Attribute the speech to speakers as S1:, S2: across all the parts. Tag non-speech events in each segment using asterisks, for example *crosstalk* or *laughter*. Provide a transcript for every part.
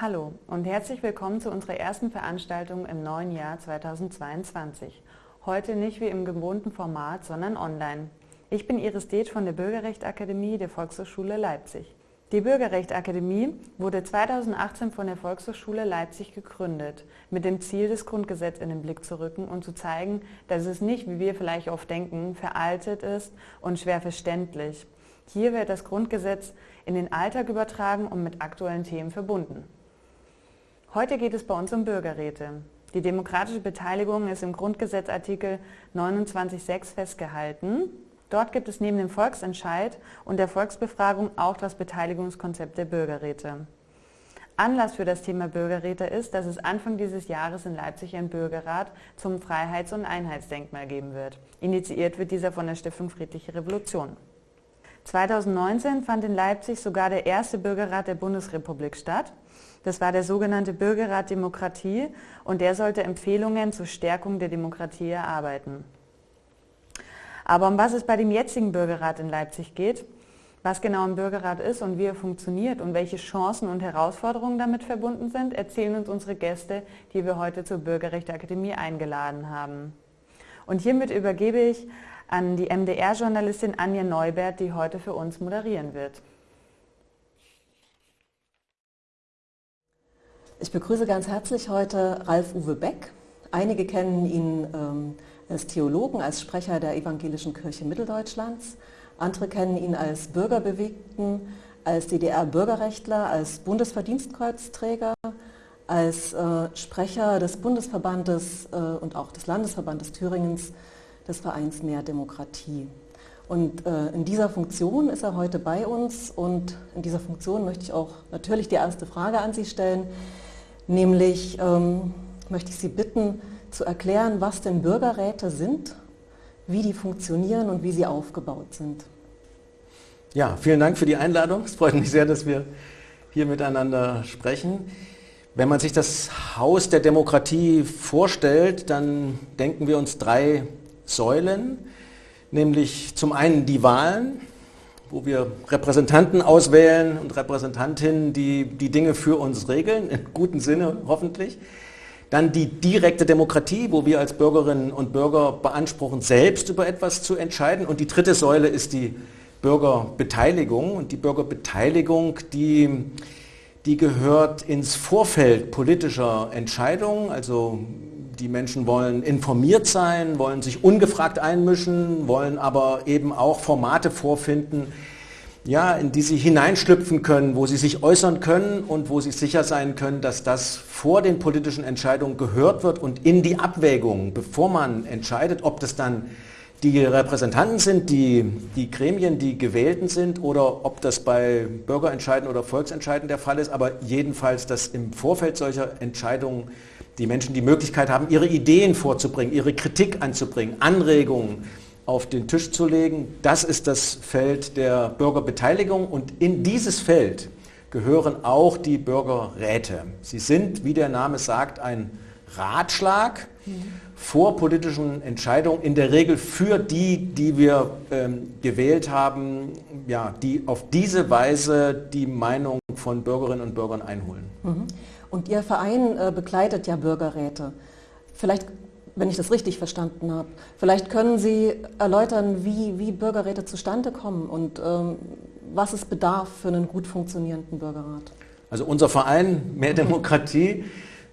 S1: Hallo und herzlich willkommen zu unserer ersten Veranstaltung im neuen Jahr 2022. Heute nicht wie im gewohnten Format, sondern online. Ich bin Iris Deeth von der Bürgerrechtsakademie der Volkshochschule Leipzig. Die Bürgerrechtsakademie wurde 2018 von der Volkshochschule Leipzig gegründet, mit dem Ziel, das Grundgesetz in den Blick zu rücken und zu zeigen, dass es nicht, wie wir vielleicht oft denken, veraltet ist und schwer verständlich. Hier wird das Grundgesetz in den Alltag übertragen und mit aktuellen Themen verbunden. Heute geht es bei uns um Bürgerräte. Die demokratische Beteiligung ist im Grundgesetzartikel 29.6 festgehalten. Dort gibt es neben dem Volksentscheid und der Volksbefragung auch das Beteiligungskonzept der Bürgerräte. Anlass für das Thema Bürgerräte ist, dass es Anfang dieses Jahres in Leipzig ein Bürgerrat zum Freiheits- und Einheitsdenkmal geben wird. Initiiert wird dieser von der Stiftung Friedliche Revolution. 2019 fand in Leipzig sogar der erste Bürgerrat der Bundesrepublik statt. Das war der sogenannte Bürgerrat Demokratie und der sollte Empfehlungen zur Stärkung der Demokratie erarbeiten. Aber um was es bei dem jetzigen Bürgerrat in Leipzig geht, was genau ein Bürgerrat ist und wie er funktioniert und welche Chancen und Herausforderungen damit verbunden sind, erzählen uns unsere Gäste, die wir heute zur Bürgerrechteakademie eingeladen haben. Und hiermit übergebe ich an die MDR-Journalistin Anja Neubert, die heute für uns moderieren wird.
S2: Ich begrüße ganz herzlich heute Ralf Uwe Beck. Einige kennen ihn ähm, als Theologen, als Sprecher der Evangelischen Kirche Mitteldeutschlands. Andere kennen ihn als Bürgerbewegten, als DDR-Bürgerrechtler, als Bundesverdienstkreuzträger, als äh, Sprecher des Bundesverbandes äh, und auch des Landesverbandes Thüringens des Vereins Mehr Demokratie. Und äh, in dieser Funktion ist er heute bei uns und in dieser Funktion möchte ich auch natürlich die erste Frage an Sie stellen. Nämlich ähm, möchte ich Sie bitten, zu erklären, was denn Bürgerräte sind, wie die funktionieren und wie sie aufgebaut sind.
S3: Ja, vielen Dank für die Einladung. Es freut mich sehr, dass wir hier miteinander sprechen. Wenn man sich das Haus der Demokratie vorstellt, dann denken wir uns drei Säulen, nämlich zum einen die Wahlen, wo wir Repräsentanten auswählen und Repräsentantinnen, die die Dinge für uns regeln, im guten Sinne hoffentlich. Dann die direkte Demokratie, wo wir als Bürgerinnen und Bürger beanspruchen, selbst über etwas zu entscheiden. Und die dritte Säule ist die Bürgerbeteiligung. Und die Bürgerbeteiligung, die, die gehört ins Vorfeld politischer Entscheidungen. Also die Menschen wollen informiert sein, wollen sich ungefragt einmischen, wollen aber eben auch Formate vorfinden, ja, in die sie hineinschlüpfen können, wo sie sich äußern können und wo sie sicher sein können, dass das vor den politischen Entscheidungen gehört wird und in die Abwägung, bevor man entscheidet, ob das dann die Repräsentanten sind, die, die Gremien, die gewählten sind oder ob das bei Bürgerentscheiden oder Volksentscheiden der Fall ist, aber jedenfalls, dass im Vorfeld solcher Entscheidungen die Menschen die Möglichkeit haben, ihre Ideen vorzubringen, ihre Kritik anzubringen, Anregungen auf den Tisch zu legen. Das ist das Feld der Bürgerbeteiligung und in dieses Feld gehören auch die Bürgerräte. Sie sind, wie der Name sagt, ein Ratschlag vor politischen Entscheidungen, in der Regel für die, die wir ähm, gewählt haben, ja, die auf diese Weise die Meinung von Bürgerinnen und Bürgern einholen.
S2: Mhm. Und Ihr Verein äh, begleitet ja Bürgerräte. Vielleicht, wenn ich das richtig verstanden habe, vielleicht können Sie erläutern, wie, wie Bürgerräte zustande kommen und ähm, was es bedarf für einen gut funktionierenden Bürgerrat.
S3: Also unser Verein Mehr Demokratie,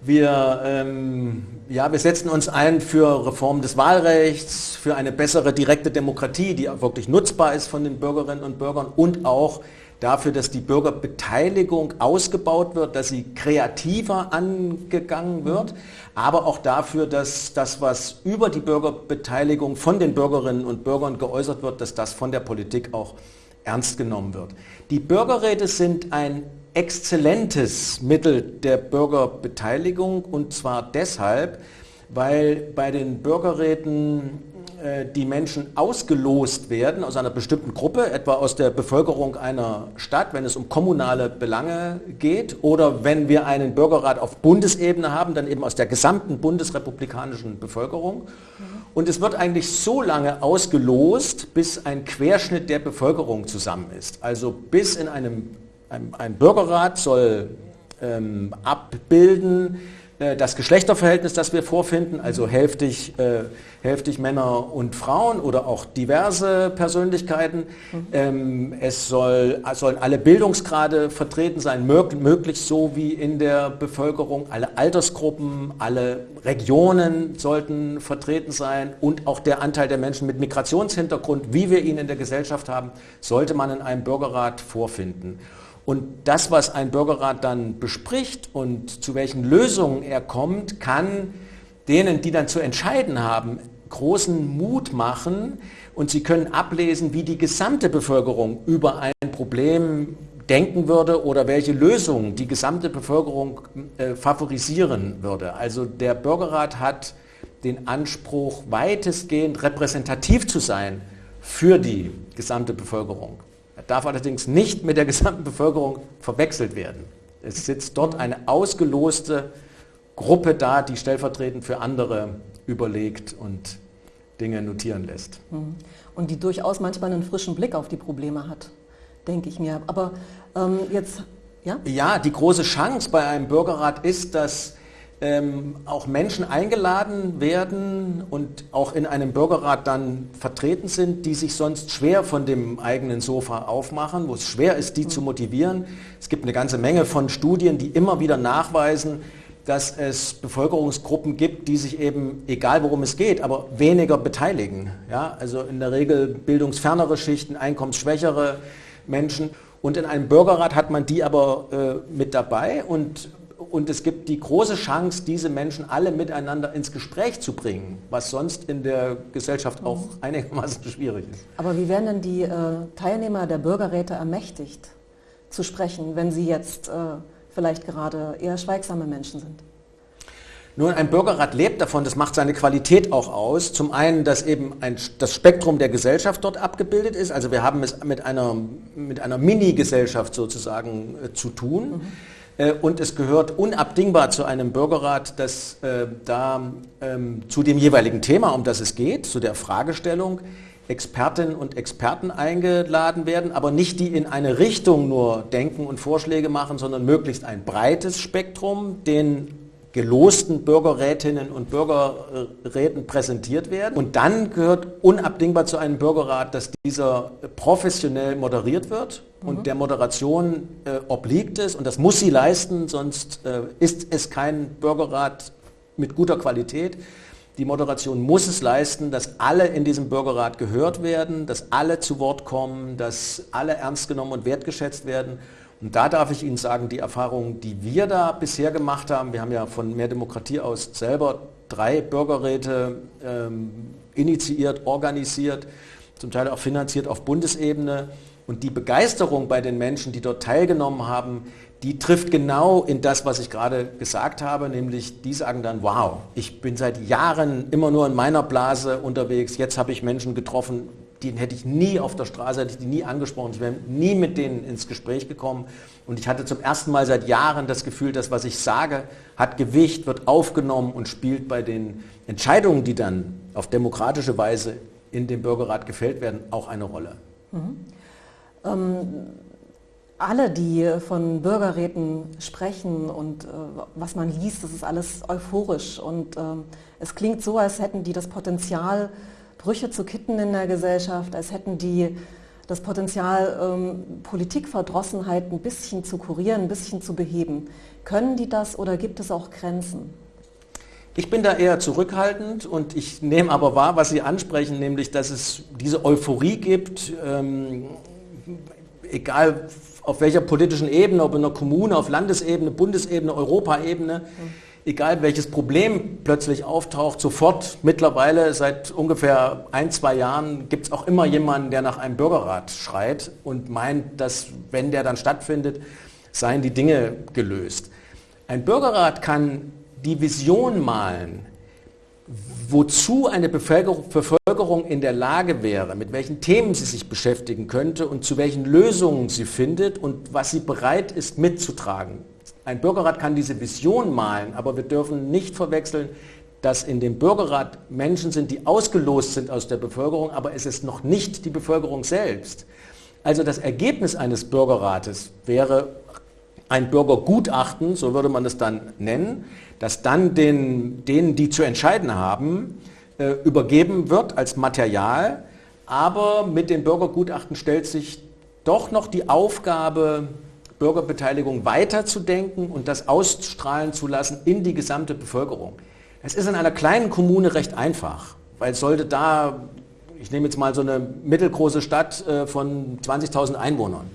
S3: wir, ähm, ja, wir setzen uns ein für Reform des Wahlrechts, für eine bessere direkte Demokratie, die wirklich nutzbar ist von den Bürgerinnen und Bürgern und auch dafür, dass die Bürgerbeteiligung ausgebaut wird, dass sie kreativer angegangen wird, aber auch dafür, dass das, was über die Bürgerbeteiligung von den Bürgerinnen und Bürgern geäußert wird, dass das von der Politik auch ernst genommen wird. Die Bürgerräte sind ein exzellentes Mittel der Bürgerbeteiligung und zwar deshalb, weil bei den Bürgerräten die Menschen ausgelost werden aus einer bestimmten Gruppe, etwa aus der Bevölkerung einer Stadt, wenn es um kommunale Belange geht, oder wenn wir einen Bürgerrat auf Bundesebene haben, dann eben aus der gesamten bundesrepublikanischen Bevölkerung. Und es wird eigentlich so lange ausgelost, bis ein Querschnitt der Bevölkerung zusammen ist. Also bis in einem, einem ein Bürgerrat soll ähm, abbilden äh, das Geschlechterverhältnis, das wir vorfinden, also hälftig, äh, hälftig Männer und Frauen oder auch diverse Persönlichkeiten. Mhm. Ähm, es soll, sollen alle Bildungsgrade vertreten sein, mög möglichst so wie in der Bevölkerung. Alle Altersgruppen, alle Regionen sollten vertreten sein und auch der Anteil der Menschen mit Migrationshintergrund, wie wir ihn in der Gesellschaft haben, sollte man in einem Bürgerrat vorfinden. Und das, was ein Bürgerrat dann bespricht und zu welchen Lösungen er kommt, kann denen, die dann zu entscheiden haben, großen Mut machen und sie können ablesen, wie die gesamte Bevölkerung über ein Problem denken würde oder welche Lösungen die gesamte Bevölkerung äh, favorisieren würde. Also der Bürgerrat hat den Anspruch, weitestgehend repräsentativ zu sein für die gesamte Bevölkerung darf allerdings nicht mit der gesamten Bevölkerung verwechselt werden. Es sitzt dort eine ausgeloste Gruppe da, die stellvertretend für andere überlegt und Dinge notieren lässt.
S2: Mhm. Und die durchaus manchmal einen frischen Blick auf die Probleme hat, denke ich mir. Aber ähm, jetzt,
S3: ja? Ja, die große Chance bei einem Bürgerrat ist, dass ähm, auch Menschen eingeladen werden und auch in einem Bürgerrat dann vertreten sind, die sich sonst schwer von dem eigenen Sofa aufmachen, wo es schwer ist, die zu motivieren. Es gibt eine ganze Menge von Studien, die immer wieder nachweisen, dass es Bevölkerungsgruppen gibt, die sich eben, egal worum es geht, aber weniger beteiligen. Ja? Also in der Regel bildungsfernere Schichten, einkommensschwächere Menschen. Und in einem Bürgerrat hat man die aber äh, mit dabei und und es gibt die große Chance, diese Menschen alle miteinander ins Gespräch zu bringen, was sonst in der Gesellschaft auch mhm. einigermaßen *laughs* schwierig ist.
S2: Aber wie werden denn die äh, Teilnehmer der Bürgerräte ermächtigt zu sprechen, wenn sie jetzt äh, vielleicht gerade eher schweigsame Menschen sind?
S3: Nun, ein Bürgerrat lebt davon, das macht seine Qualität auch aus. Zum einen, dass eben ein, das Spektrum der Gesellschaft dort abgebildet ist. Also wir haben es mit einer, mit einer Mini-Gesellschaft sozusagen äh, zu tun. Mhm. Äh, und es gehört unabdingbar zu einem Bürgerrat, dass äh, da ähm, zu dem jeweiligen Thema, um das es geht, zu der Fragestellung, Expertinnen und Experten eingeladen werden, aber nicht die in eine Richtung nur denken und Vorschläge machen, sondern möglichst ein breites Spektrum, den gelosten Bürgerrätinnen und Bürgerräten präsentiert werden. Und dann gehört unabdingbar zu einem Bürgerrat, dass dieser professionell moderiert wird und der Moderation äh, obliegt es und das muss sie leisten, sonst äh, ist es kein Bürgerrat mit guter Qualität. Die Moderation muss es leisten, dass alle in diesem Bürgerrat gehört werden, dass alle zu Wort kommen, dass alle ernst genommen und wertgeschätzt werden. Und da darf ich Ihnen sagen, die Erfahrungen, die wir da bisher gemacht haben, wir haben ja von Mehr Demokratie aus selber drei Bürgerräte ähm, initiiert, organisiert, zum Teil auch finanziert auf Bundesebene. Und die Begeisterung bei den Menschen, die dort teilgenommen haben, die trifft genau in das, was ich gerade gesagt habe, nämlich die sagen dann, wow, ich bin seit Jahren immer nur in meiner Blase unterwegs, jetzt habe ich Menschen getroffen, den hätte ich nie auf der Straße, hätte ich die nie angesprochen, ich wäre nie mit denen ins Gespräch gekommen. Und ich hatte zum ersten Mal seit Jahren das Gefühl, dass was ich sage, hat Gewicht, wird aufgenommen und spielt bei den Entscheidungen, die dann auf demokratische Weise in dem Bürgerrat gefällt werden, auch eine Rolle. Mhm.
S2: Ähm, alle, die von Bürgerräten sprechen und äh, was man liest, das ist alles euphorisch und ähm, es klingt so, als hätten die das Potenzial, Brüche zu kitten in der Gesellschaft, als hätten die das Potenzial, ähm, Politikverdrossenheit ein bisschen zu kurieren, ein bisschen zu beheben. Können die das oder gibt es auch Grenzen?
S3: Ich bin da eher zurückhaltend und ich nehme aber wahr, was Sie ansprechen, nämlich dass es diese Euphorie gibt, ähm, egal auf welcher politischen Ebene, ob in der Kommune, auf Landesebene, Bundesebene, Europaebene, egal welches Problem plötzlich auftaucht, sofort mittlerweile seit ungefähr ein, zwei Jahren gibt es auch immer jemanden, der nach einem Bürgerrat schreit und meint, dass wenn der dann stattfindet, seien die Dinge gelöst. Ein Bürgerrat kann die Vision malen, wozu eine Bevölkerung in der Lage wäre, mit welchen Themen sie sich beschäftigen könnte und zu welchen Lösungen sie findet und was sie bereit ist mitzutragen. Ein Bürgerrat kann diese Vision malen, aber wir dürfen nicht verwechseln, dass in dem Bürgerrat Menschen sind, die ausgelost sind aus der Bevölkerung, aber es ist noch nicht die Bevölkerung selbst. Also das Ergebnis eines Bürgerrates wäre ein Bürgergutachten, so würde man es dann nennen, das dann den, denen, die zu entscheiden haben, äh, übergeben wird als Material. Aber mit dem Bürgergutachten stellt sich doch noch die Aufgabe, Bürgerbeteiligung weiterzudenken und das ausstrahlen zu lassen in die gesamte Bevölkerung. Es ist in einer kleinen Kommune recht einfach, weil sollte da, ich nehme jetzt mal so eine mittelgroße Stadt äh, von 20.000 Einwohnern,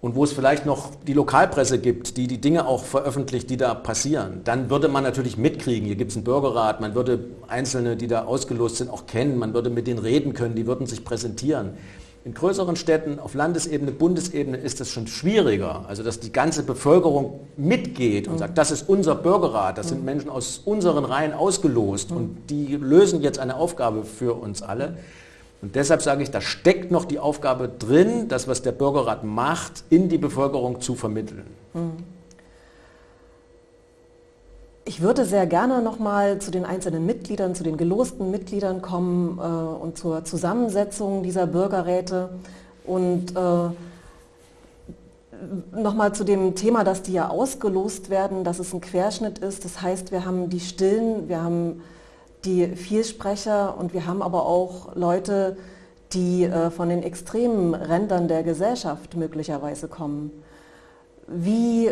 S3: und wo es vielleicht noch die Lokalpresse gibt, die die Dinge auch veröffentlicht, die da passieren, dann würde man natürlich mitkriegen, hier gibt es einen Bürgerrat, man würde Einzelne, die da ausgelost sind, auch kennen, man würde mit denen reden können, die würden sich präsentieren. In größeren Städten, auf Landesebene, Bundesebene ist das schon schwieriger, also dass die ganze Bevölkerung mitgeht und sagt, das ist unser Bürgerrat, das sind Menschen aus unseren Reihen ausgelost und die lösen jetzt eine Aufgabe für uns alle. Und deshalb sage ich, da steckt noch die Aufgabe drin, das, was der Bürgerrat macht, in die Bevölkerung zu vermitteln. Hm.
S2: Ich würde sehr gerne nochmal zu den einzelnen Mitgliedern, zu den gelosten Mitgliedern kommen äh, und zur Zusammensetzung dieser Bürgerräte und äh, nochmal zu dem Thema, dass die ja ausgelost werden, dass es ein Querschnitt ist. Das heißt, wir haben die Stillen, wir haben die Vielsprecher und wir haben aber auch Leute, die äh, von den extremen Rändern der Gesellschaft möglicherweise kommen. Wie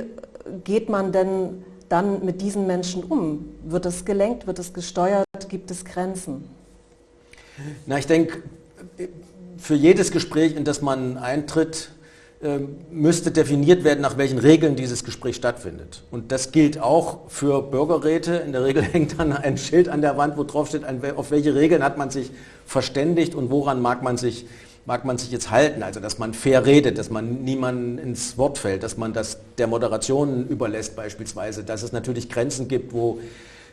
S2: geht man denn dann mit diesen Menschen um? Wird es gelenkt, wird es gesteuert, gibt es Grenzen?
S3: Na, ich denke, für jedes Gespräch, in das man eintritt, müsste definiert werden, nach welchen Regeln dieses Gespräch stattfindet. Und das gilt auch für Bürgerräte. In der Regel *laughs* hängt dann ein Schild an der Wand, wo drauf steht, auf welche Regeln hat man sich verständigt und woran mag man sich, mag man sich jetzt halten. Also dass man fair redet, dass man niemanden ins Wort fällt, dass man das der Moderation überlässt beispielsweise, dass es natürlich Grenzen gibt, wo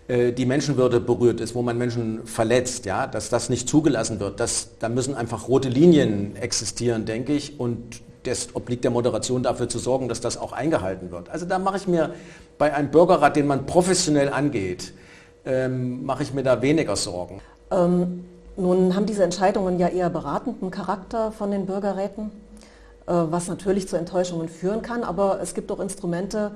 S3: äh, die Menschenwürde berührt ist, wo man Menschen verletzt, ja, dass das nicht zugelassen wird. Das, da müssen einfach rote Linien existieren, denke ich. Und das obliegt der Moderation dafür zu sorgen, dass das auch eingehalten wird. Also da mache ich mir bei einem Bürgerrat, den man professionell angeht, ähm, mache ich mir da weniger Sorgen.
S2: Ähm, nun haben diese Entscheidungen ja eher beratenden Charakter von den Bürgerräten, äh, was natürlich zu Enttäuschungen führen kann, aber es gibt auch Instrumente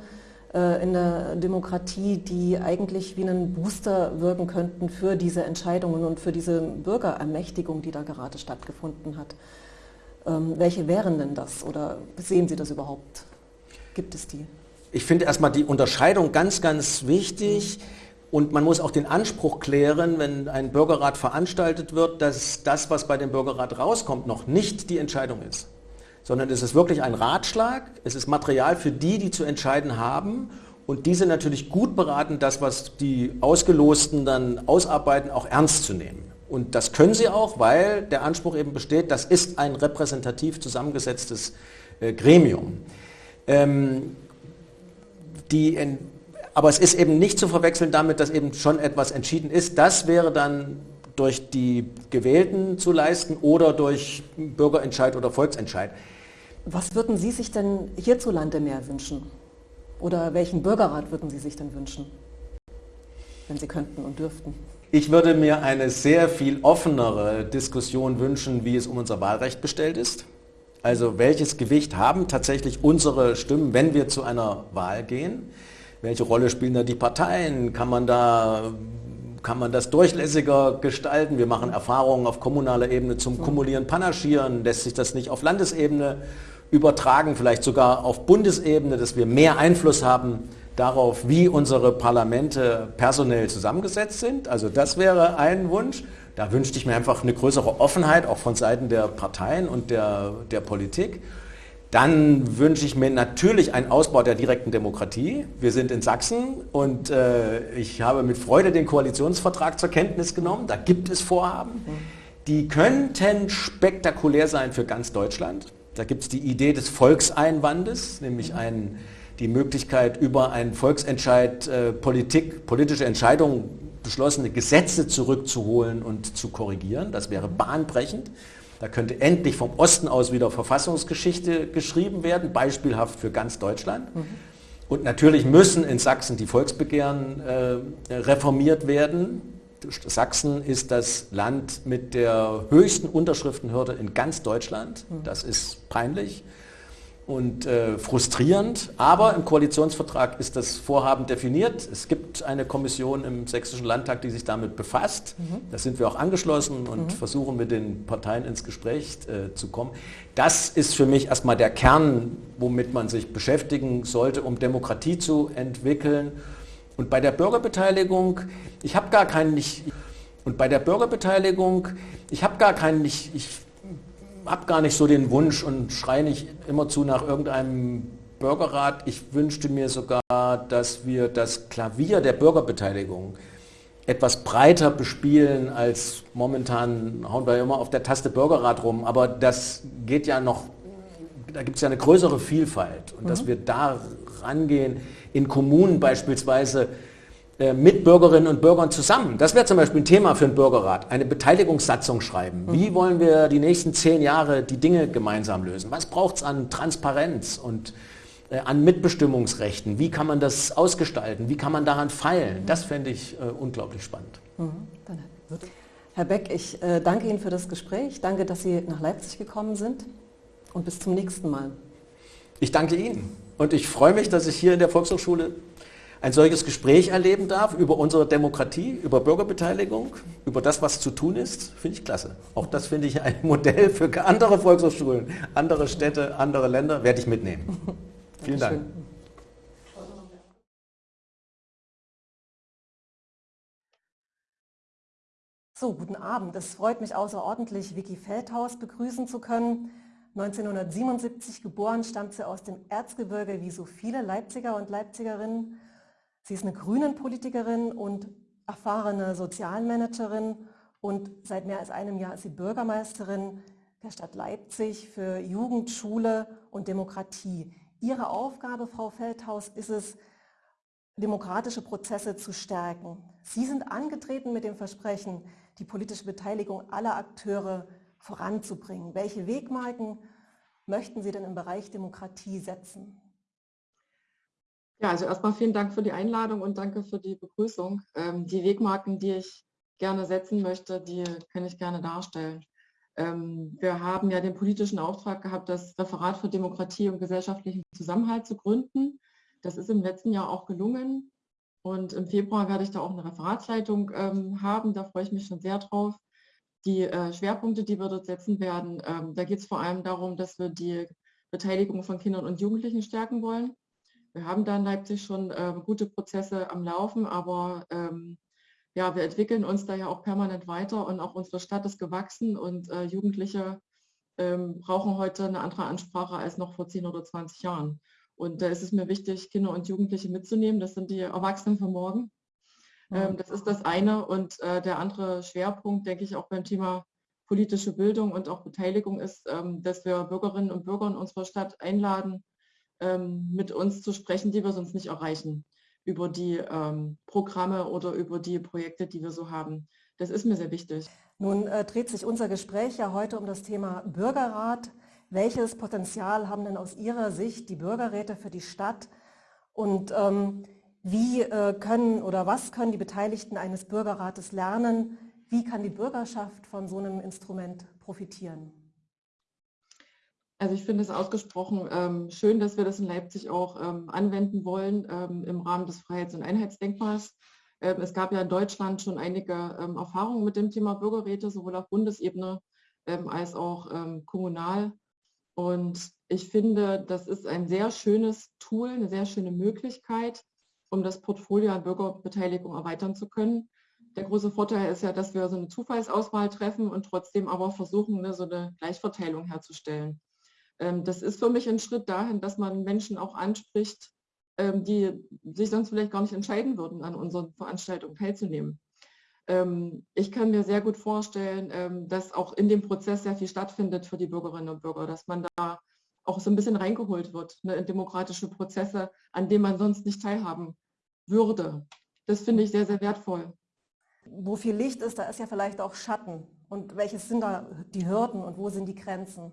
S2: äh, in der Demokratie, die eigentlich wie einen Booster wirken könnten für diese Entscheidungen und für diese Bürgerermächtigung, die da gerade stattgefunden hat. Ähm, welche wären denn das oder sehen Sie das überhaupt? Gibt es die?
S3: Ich finde erstmal die Unterscheidung ganz, ganz wichtig. Und man muss auch den Anspruch klären, wenn ein Bürgerrat veranstaltet wird, dass das, was bei dem Bürgerrat rauskommt, noch nicht die Entscheidung ist. Sondern es ist wirklich ein Ratschlag, es ist Material für die, die zu entscheiden haben. Und diese natürlich gut beraten, das, was die Ausgelosten dann ausarbeiten, auch ernst zu nehmen. Und das können sie auch, weil der Anspruch eben besteht, das ist ein repräsentativ zusammengesetztes äh, Gremium. Ähm, die, aber es ist eben nicht zu verwechseln damit, dass eben schon etwas entschieden ist. Das wäre dann durch die Gewählten zu leisten oder durch Bürgerentscheid oder Volksentscheid.
S2: Was würden Sie sich denn hierzulande mehr wünschen? Oder welchen Bürgerrat würden Sie sich denn wünschen, wenn Sie könnten und dürften?
S3: Ich würde mir eine sehr viel offenere Diskussion wünschen, wie es um unser Wahlrecht bestellt ist. Also welches Gewicht haben tatsächlich unsere Stimmen, wenn wir zu einer Wahl gehen? Welche Rolle spielen da die Parteien? Kann man da kann man das durchlässiger gestalten? Wir machen Erfahrungen auf kommunaler Ebene zum Kumulieren, Panaschieren. Lässt sich das nicht auf Landesebene übertragen, vielleicht sogar auf Bundesebene, dass wir mehr Einfluss haben darauf, wie unsere Parlamente personell zusammengesetzt sind. Also das wäre ein Wunsch. Da wünschte ich mir einfach eine größere Offenheit, auch von Seiten der Parteien und der, der Politik. Dann wünsche ich mir natürlich einen Ausbau der direkten Demokratie. Wir sind in Sachsen und äh, ich habe mit Freude den Koalitionsvertrag zur Kenntnis genommen. Da gibt es Vorhaben, die könnten spektakulär sein für ganz Deutschland. Da gibt es die Idee des Volkseinwandes, nämlich einen die Möglichkeit, über einen Volksentscheid äh, Politik, politische Entscheidungen, beschlossene Gesetze zurückzuholen und zu korrigieren. Das wäre bahnbrechend. Da könnte endlich vom Osten aus wieder Verfassungsgeschichte geschrieben werden, beispielhaft für ganz Deutschland. Mhm. Und natürlich müssen in Sachsen die Volksbegehren äh, reformiert werden. Sachsen ist das Land mit der höchsten Unterschriftenhürde in ganz Deutschland. Mhm. Das ist peinlich. Und äh, frustrierend, aber im Koalitionsvertrag ist das Vorhaben definiert. Es gibt eine Kommission im Sächsischen Landtag, die sich damit befasst. Mhm. Da sind wir auch angeschlossen und mhm. versuchen mit den Parteien ins Gespräch äh, zu kommen. Das ist für mich erstmal der Kern, womit man sich beschäftigen sollte, um Demokratie zu entwickeln. Und bei der Bürgerbeteiligung, ich habe gar keinen, ich, und bei der Bürgerbeteiligung, ich habe gar keinen, ich, ich habe gar nicht so den Wunsch und schreie nicht immerzu nach irgendeinem Bürgerrat. Ich wünschte mir sogar, dass wir das Klavier der Bürgerbeteiligung etwas breiter bespielen als momentan hauen wir immer auf der Taste Bürgerrat rum, aber das geht ja noch, da gibt es ja eine größere Vielfalt und mhm. dass wir da rangehen, in Kommunen beispielsweise mit Bürgerinnen und Bürgern zusammen. Das wäre zum Beispiel ein Thema für einen Bürgerrat. Eine Beteiligungssatzung schreiben. Wie wollen wir die nächsten zehn Jahre die Dinge gemeinsam lösen? Was braucht es an Transparenz und äh, an Mitbestimmungsrechten? Wie kann man das ausgestalten? Wie kann man daran feilen? Das fände ich äh, unglaublich spannend. Mhm.
S2: Herr Beck, ich äh, danke Ihnen für das Gespräch. Danke, dass Sie nach Leipzig gekommen sind. Und bis zum nächsten Mal.
S3: Ich danke Ihnen. Und ich freue mich, dass ich hier in der Volkshochschule ein solches Gespräch erleben darf über unsere Demokratie, über Bürgerbeteiligung, über das, was zu tun ist, finde ich klasse. Auch das finde ich ein Modell für andere Volkshochschulen, andere Städte, andere Länder, werde ich mitnehmen. *laughs* Vielen Dank.
S2: So, guten Abend. Es freut mich außerordentlich, Vicky Feldhaus begrüßen zu können. 1977 geboren, stammt sie aus dem Erzgebirge wie so viele Leipziger und Leipzigerinnen Sie ist eine Grünen-Politikerin und erfahrene Sozialmanagerin und seit mehr als einem Jahr ist sie Bürgermeisterin der Stadt Leipzig für Jugend, Schule und Demokratie. Ihre Aufgabe, Frau Feldhaus, ist es, demokratische Prozesse zu stärken. Sie sind angetreten mit dem Versprechen, die politische Beteiligung aller Akteure voranzubringen. Welche Wegmarken möchten Sie denn im Bereich Demokratie setzen?
S4: Ja, also erstmal vielen Dank für die Einladung und danke für die Begrüßung. Ähm, die Wegmarken, die ich gerne setzen möchte, die kann ich gerne darstellen. Ähm, wir haben ja den politischen Auftrag gehabt, das Referat für Demokratie und gesellschaftlichen Zusammenhalt zu gründen. Das ist im letzten Jahr auch gelungen. Und im Februar werde ich da auch eine Referatsleitung ähm, haben. Da freue ich mich schon sehr drauf. Die äh, Schwerpunkte, die wir dort setzen werden, ähm, da geht es vor allem darum, dass wir die Beteiligung von Kindern und Jugendlichen stärken wollen. Wir haben da in Leipzig schon äh, gute Prozesse am Laufen, aber ähm, ja, wir entwickeln uns da ja auch permanent weiter und auch unsere Stadt ist gewachsen und äh, Jugendliche ähm, brauchen heute eine andere Ansprache als noch vor 10 oder 20 Jahren. Und da ist es mir wichtig, Kinder und Jugendliche mitzunehmen. Das sind die Erwachsenen von morgen. Ähm, das ist das eine. Und äh, der andere Schwerpunkt, denke ich, auch beim Thema politische Bildung und auch Beteiligung ist, ähm, dass wir Bürgerinnen und Bürger in unserer Stadt einladen, ähm, mit uns zu sprechen, die wir sonst nicht erreichen, über die ähm, Programme oder über die Projekte, die wir so haben. Das ist mir sehr wichtig.
S2: Nun äh, dreht sich unser Gespräch ja heute um das Thema Bürgerrat. Welches Potenzial haben denn aus Ihrer Sicht die Bürgerräte für die Stadt? Und ähm, wie äh, können oder was können die Beteiligten eines Bürgerrates lernen? Wie kann die Bürgerschaft von so einem Instrument profitieren?
S4: Also ich finde es ausgesprochen ähm, schön, dass wir das in Leipzig auch ähm, anwenden wollen ähm, im Rahmen des Freiheits- und Einheitsdenkmals. Ähm, es gab ja in Deutschland schon einige ähm, Erfahrungen mit dem Thema Bürgerräte, sowohl auf Bundesebene ähm, als auch kommunal. Und ich finde, das ist ein sehr schönes Tool, eine sehr schöne Möglichkeit, um das Portfolio an Bürgerbeteiligung erweitern zu können. Der große Vorteil ist ja, dass wir so eine Zufallsauswahl treffen und trotzdem aber versuchen, ne, so eine Gleichverteilung herzustellen. Ähm, das ist für mich ein Schritt dahin, dass man Menschen auch anspricht, ähm, die sich sonst vielleicht gar nicht entscheiden würden, an unseren Veranstaltungen teilzunehmen. Ähm, ich kann mir sehr gut vorstellen, dass auch in dem Prozess sehr viel stattfindet für die Bürgerinnen und Bürger, dass man da auch so ein bisschen reingeholt wird ne, in demokratische Prozesse, an denen man sonst nicht teilhaben würde. Das finde ich sehr, sehr wertvoll.
S2: Wo viel Licht ist, da ist ja vielleicht auch Schatten. Und welches sind da die Hürden und wo sind die Grenzen?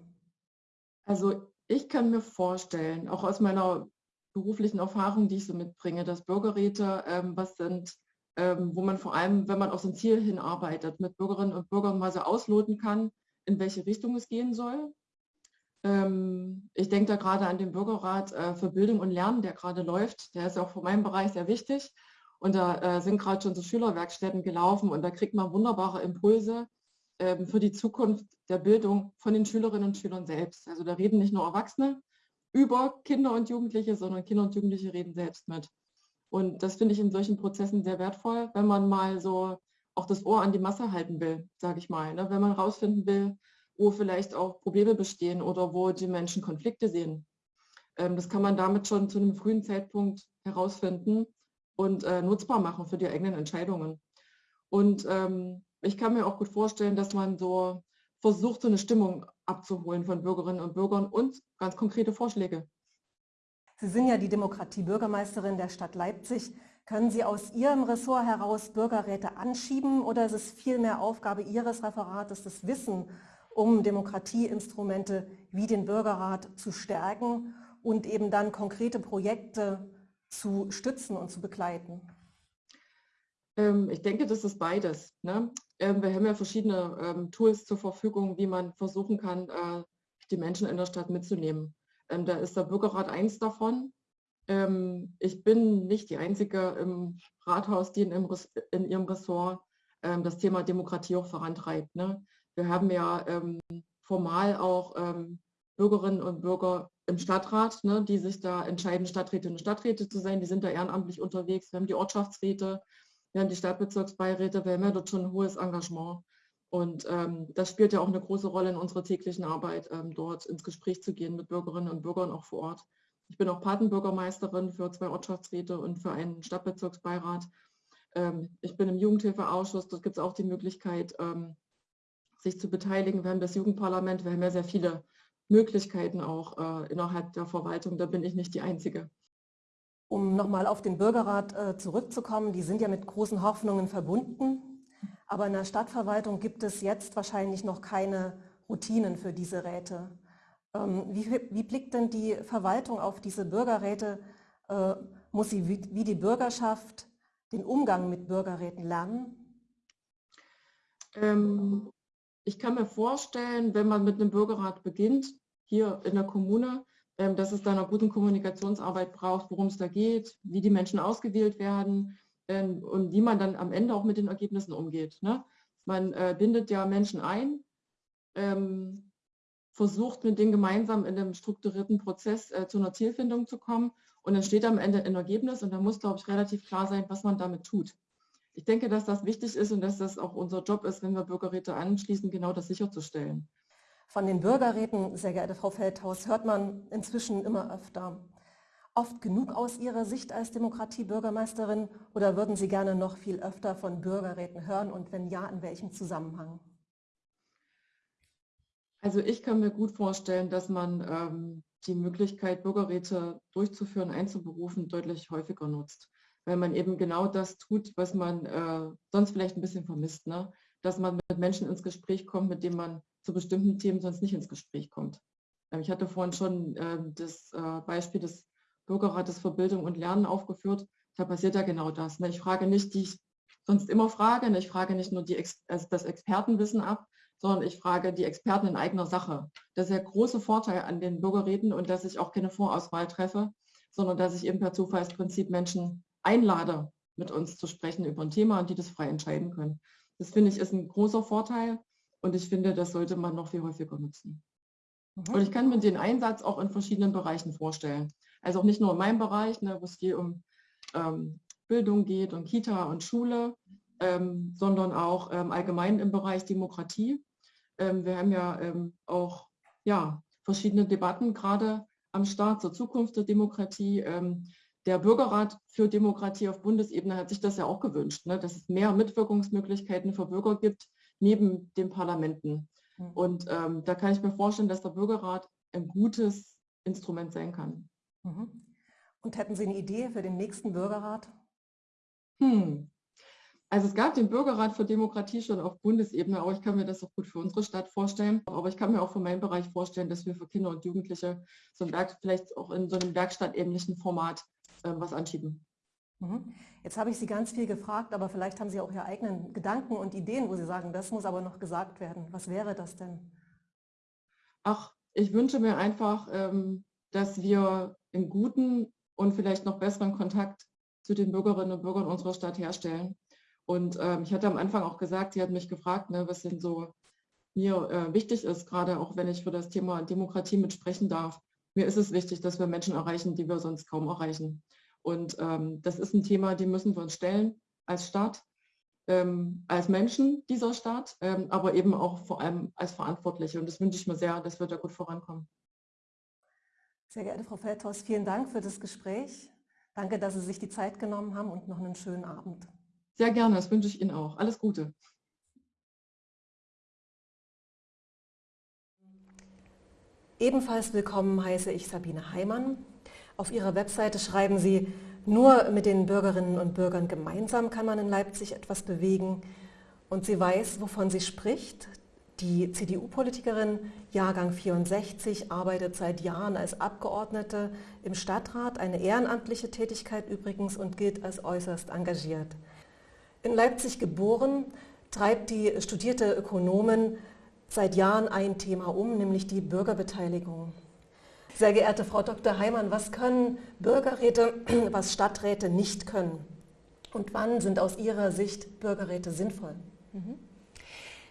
S4: Also ich kann mir vorstellen, auch aus meiner beruflichen Erfahrung, die ich so mitbringe, dass Bürgerräte ähm, was sind, ähm, wo man vor allem, wenn man auf so ein Ziel hinarbeitet, mit Bürgerinnen und Bürgern mal so ausloten kann, in welche Richtung es gehen soll. Ähm, ich denke da gerade an den Bürgerrat äh, für Bildung und Lernen, der gerade läuft. Der ist auch für meinen Bereich sehr wichtig. Und da äh, sind gerade schon so Schülerwerkstätten gelaufen und da kriegt man wunderbare Impulse ähm, für die Zukunft der Bildung von den Schülerinnen und Schülern selbst. Also da reden nicht nur Erwachsene über Kinder und Jugendliche, sondern Kinder und Jugendliche reden selbst mit. Und das finde ich in solchen Prozessen sehr wertvoll, wenn man mal so auch das Ohr an die Masse halten will, sage ich mal. Ne? Wenn man rausfinden will, wo vielleicht auch Probleme bestehen oder wo die Menschen Konflikte sehen. Ähm, das kann man damit schon zu einem frühen Zeitpunkt herausfinden und äh, nutzbar machen für die eigenen Entscheidungen. Und ähm, ich kann mir auch gut vorstellen, dass man so versucht, so eine Stimmung abzuholen von Bürgerinnen und Bürgern und ganz konkrete Vorschläge.
S2: Sie sind ja die Demokratie-Bürgermeisterin der Stadt Leipzig. Können Sie aus Ihrem Ressort heraus Bürgerräte anschieben oder ist es vielmehr Aufgabe Ihres Referates, das Wissen um Demokratieinstrumente wie den Bürgerrat zu stärken und eben dann konkrete Projekte zu stützen und zu begleiten?
S4: Ähm, ich denke, das ist beides. Ne? Ähm, wir haben ja verschiedene ähm, Tools zur Verfügung, wie man versuchen kann, äh, die Menschen in der Stadt mitzunehmen. da ist der Bürgerrat eins davon. ich bin nicht die Einzige im Rathaus, die in, ihrem Ressort das Thema Demokratie auch vorantreibt. Ne? Wir haben ja formal auch Bürgerinnen und Bürger im Stadtrat, ne, die sich da entscheiden, Stadträtinnen und Stadträte zu sein. Die sind da ehrenamtlich unterwegs. Wir haben die Ortschaftsräte, haben die Stadtbezirksbeiräte, wir haben ja dort schon ein hohes Engagement. Und ähm, das spielt ja auch eine große Rolle in unserer täglichen Arbeit, ähm, dort ins Gespräch zu gehen mit Bürgerinnen und Bürgern auch vor Ort. Ich bin auch Patenbürgermeisterin für zwei Ortschaftsräte und für einen Stadtbezirksbeirat. Ähm, ich bin im Jugendhilfeausschuss, dort gibt es auch die Möglichkeit, ähm, sich zu beteiligen. Wir haben das Jugendparlament, wir haben ja sehr viele Möglichkeiten auch äh, innerhalb der Verwaltung. Da bin ich nicht die Einzige.
S2: Um nochmal auf den Bürgerrat äh, zurückzukommen, die sind ja mit großen Hoffnungen verbunden, aber in der Stadtverwaltung gibt es jetzt wahrscheinlich noch keine Routinen für diese Räte. Ähm, wie, wie, blickt denn die Verwaltung auf diese Bürgerräte? Äh, muss sie wie, wie die Bürgerschaft den Umgang mit Bürgerräten lernen?
S4: Ähm, ich kann mir vorstellen, wenn man mit einem Bürgerrat beginnt, hier in der Kommune, dass es da eine gute Kommunikationsarbeit braucht, worum es da geht, wie die Menschen ausgewählt werden ähm, und wie man dann am Ende auch mit den Ergebnissen umgeht. Ne? Man äh, bindet ja Menschen ein, ähm, versucht mit denen gemeinsam in einem strukturierten Prozess äh, zu einer Zielfindung zu kommen und dann steht am Ende ein Ergebnis und da muss, glaube ich, relativ klar sein, was man damit tut ich denke, dass das wichtig ist und dass das auch unser Job ist, wenn wir Bürgerräte anschließen, genau das sicherzustellen.
S2: Von den Bürgerräten, sehr geehrte Frau Feldhaus, hört man inzwischen immer öfter. Oft genug aus Ihrer Sicht als Demokratiebürgermeisterin oder würden Sie gerne noch viel öfter von Bürgerräten hören und wenn ja, in welchem Zusammenhang?
S4: Also ich kann mir gut vorstellen, dass man ähm, die Möglichkeit, Bürgerräte durchzuführen, einzuberufen, deutlich häufiger nutzt weil man eben genau das tut, was man äh, sonst vielleicht ein bisschen vermisst. Ne? Dass man mit Menschen ins Gespräch kommt, mit denen man zu bestimmten Themen sonst nicht ins Gespräch kommt. Ähm, ich hatte vorhin schon äh, das äh, Beispiel des Bürgerrates für Bildung und Lernen aufgeführt. Da passiert ja genau das. Ne? Ich frage nicht, die ich sonst immer frage. Ne? Ich frage nicht nur die Ex also das Expertenwissen ab, sondern ich frage die Experten in eigener Sache. Das ist der große Vorteil an den Bürgerräten und dass ich auch keine Vorauswahl treffe, sondern dass ich eben per Zufallsprinzip Menschen einlade, mit uns zu sprechen über ein Thema und die das frei entscheiden können. Das finde ich ist ein großer Vorteil und ich finde, das sollte man noch viel häufiger nutzen. Mhm. Und ich kann mir den Einsatz auch in verschiedenen Bereichen vorstellen. Also auch nicht nur in meinem Bereich, ne, wo es viel um ähm, Bildung geht und Kita und Schule, ähm, sondern auch ähm, allgemein im Bereich Demokratie. Ähm, wir haben ja ähm, auch ja, verschiedene Debatten gerade am Start zur Zukunft der Demokratie. Ähm, der Bürgerrat für Demokratie auf Bundesebene hat sich das ja auch gewünscht, ne, dass es mehr Mitwirkungsmöglichkeiten für Bürger gibt, neben den Parlamenten. Mhm. Und ähm, da kann ich mir vorstellen, dass der Bürgerrat ein gutes Instrument sein kann.
S2: Mhm. Und hätten Sie eine Idee für den nächsten Bürgerrat?
S4: Hm. Also es gab den Bürgerrat für Demokratie schon auf Bundesebene, aber ich kann mir das auch gut für unsere Stadt vorstellen. Aber ich kann mir auch für meinen Bereich vorstellen, dass wir für Kinder und Jugendliche so ein Werk, vielleicht auch in so einem werkstattähnlichen Format äh, was anschieben.
S2: Mhm. Jetzt habe ich Sie ganz viel gefragt, aber vielleicht haben Sie auch Ihre eigenen Gedanken und Ideen, wo Sie sagen, das muss aber noch gesagt werden. Was wäre das denn?
S4: Ach, ich wünsche mir einfach, ähm, dass wir im guten und vielleicht noch besseren Kontakt zu den Bürgerinnen und Bürgern unserer Stadt herstellen. Und ähm, ich hatte am Anfang auch gesagt, sie hat mich gefragt, ne, was denn so mir äh, wichtig ist, gerade auch wenn ich für das Thema Demokratie mitsprechen darf. Mir ist es wichtig, dass wir Menschen erreichen, die wir sonst kaum erreichen. Und ähm, das ist ein Thema, dem müssen wir uns stellen als Stadt, ähm, als Menschen dieser Stadt, ähm, aber eben auch vor allem als Verantwortliche. Und das wünsche ich mir sehr, dass wir da gut vorankommen.
S2: Sehr geehrte Frau Feldhaus, vielen Dank für das Gespräch. Danke, dass Sie sich die Zeit genommen haben und noch einen schönen Abend.
S4: Sehr gerne, das wünsche ich Ihnen auch. Alles Gute.
S2: Ebenfalls willkommen heiße ich Sabine Heimann. Auf ihrer Webseite schreiben Sie, nur mit den Bürgerinnen und Bürgern gemeinsam kann man in Leipzig etwas bewegen. Und sie weiß, wovon sie spricht. Die CDU-Politikerin, Jahrgang 64, arbeitet seit Jahren als Abgeordnete im Stadtrat, eine ehrenamtliche Tätigkeit übrigens und gilt als äußerst engagiert. In Leipzig geboren, treibt die studierte Ökonomin seit Jahren ein Thema um, nämlich die Bürgerbeteiligung. Sehr geehrte Frau Dr. Heimann, was können Bürgerräte, *clears throat* was Stadträte nicht können? Und wann sind aus Ihrer Sicht Bürgerräte sinnvoll? Mhm.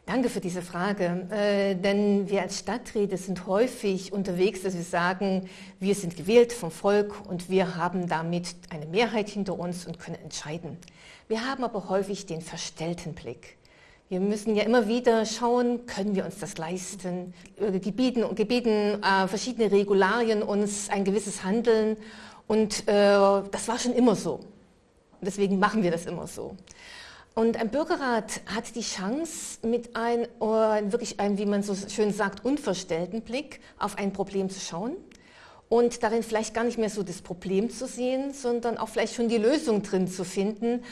S5: Danke für diese Frage, äh, denn wir als Stadträte sind häufig unterwegs, dass wir sagen, wir sind gewählt vom Volk und wir haben damit eine Mehrheit hinter uns und können entscheiden. Wir haben aber häufig den verstellten Blick. Wir müssen ja immer wieder schauen, können wir uns das leisten? Äh, gebieten, gebieten äh, verschiedene Regularien uns ein gewisses Handeln und äh, das war schon immer so. Deswegen machen wir das immer so. Und ein Bürgerrat hat die Chance, mit einem wirklich einem, wie man so schön sagt, unverstellten Blick auf ein Problem zu schauen und darin vielleicht gar nicht mehr so das Problem zu sehen, sondern auch vielleicht schon die Lösung drin zu finden